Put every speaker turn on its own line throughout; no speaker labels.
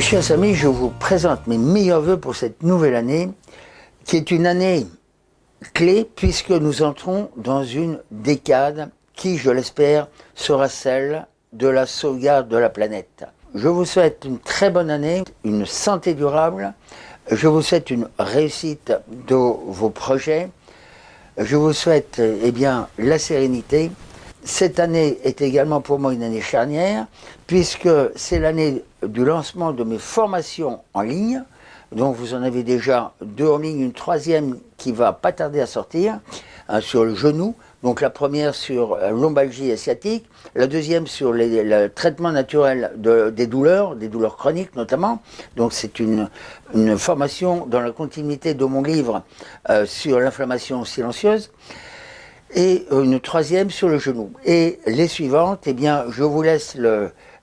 Chers amis, je vous présente mes meilleurs voeux pour cette nouvelle année, qui est une année clé puisque nous entrons dans une décade qui, je l'espère, sera celle de la sauvegarde de la planète. Je vous souhaite une très bonne année, une santé durable, je vous souhaite une réussite de vos projets, je vous souhaite eh bien, la sérénité. Cette année est également pour moi une année charnière, puisque c'est l'année du lancement de mes formations en ligne. Donc vous en avez déjà deux en ligne, une troisième qui va pas tarder à sortir, sur le genou. Donc la première sur euh, l'ombalgie asiatique, la deuxième sur le traitement naturel des douleurs, des douleurs chroniques notamment. Donc c'est une, formation dans la continuité de mon livre euh, sur l'inflammation silencieuse et une troisième sur le genou. Et les suivantes, eh bien, je vous laisse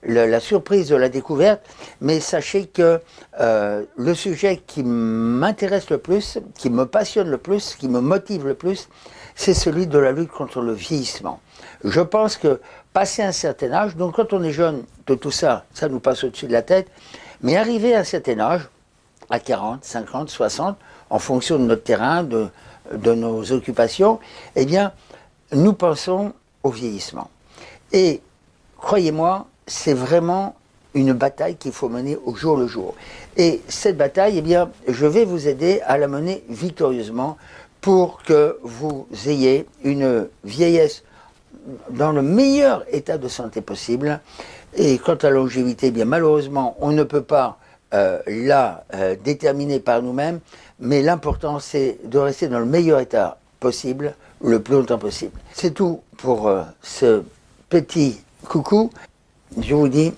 la surprise de la découverte, mais sachez que euh, le sujet qui m'intéresse le plus, qui me passionne le plus, qui me motive le plus, c'est celui de la lutte contre le vieillissement. Je pense que passer un certain âge, donc quand on est jeune, de tout ça, ça nous passe au-dessus de la tête, mais arriver à un certain âge, à 40, 50, 60, en fonction de notre terrain, de, de nos occupations, eh bien, nous pensons au vieillissement. Et croyez-moi, c'est vraiment une bataille qu'il faut mener au jour le jour. Et cette bataille, eh bien, je vais vous aider à la mener victorieusement pour que vous ayez une vieillesse dans le meilleur état de santé possible. Et quant à la longévité, eh bien malheureusement, on ne peut pas euh, la euh, déterminer par nous-mêmes, mais l'important c'est de rester dans le meilleur état possible, le plus longtemps possible. C'est tout pour euh, ce petit coucou. Je vous dis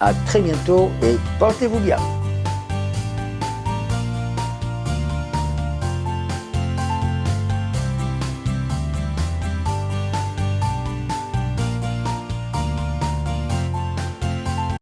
à très bientôt et portez-vous bien.